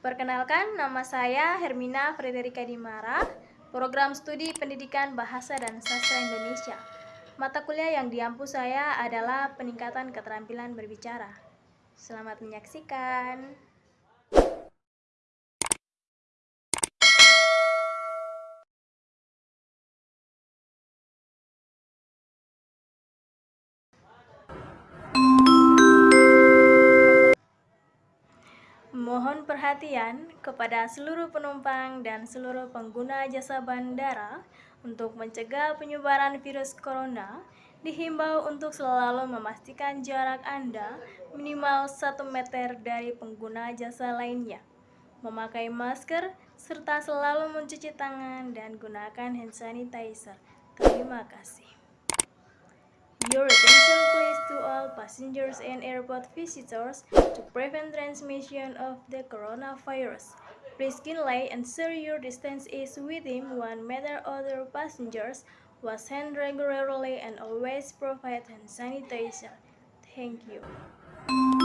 Perkenalkan, nama saya Hermina Frederika Dimara, program studi pendidikan bahasa dan sastra Indonesia. Mata kuliah yang diampu saya adalah peningkatan keterampilan berbicara. Selamat menyaksikan. Mohon perhatian kepada seluruh penumpang dan seluruh pengguna jasa bandara untuk mencegah penyebaran virus corona. Dihimbau untuk selalu memastikan jarak Anda minimal 1 meter dari pengguna jasa lainnya, memakai masker, serta selalu mencuci tangan dan gunakan hand sanitizer. Terima kasih. Your attention passengers and airport visitors to prevent transmission of the coronavirus. Please kindly ensure your distance is within 1 meter other passengers, wash hands regularly and always provide hand sanitizer. Thank you.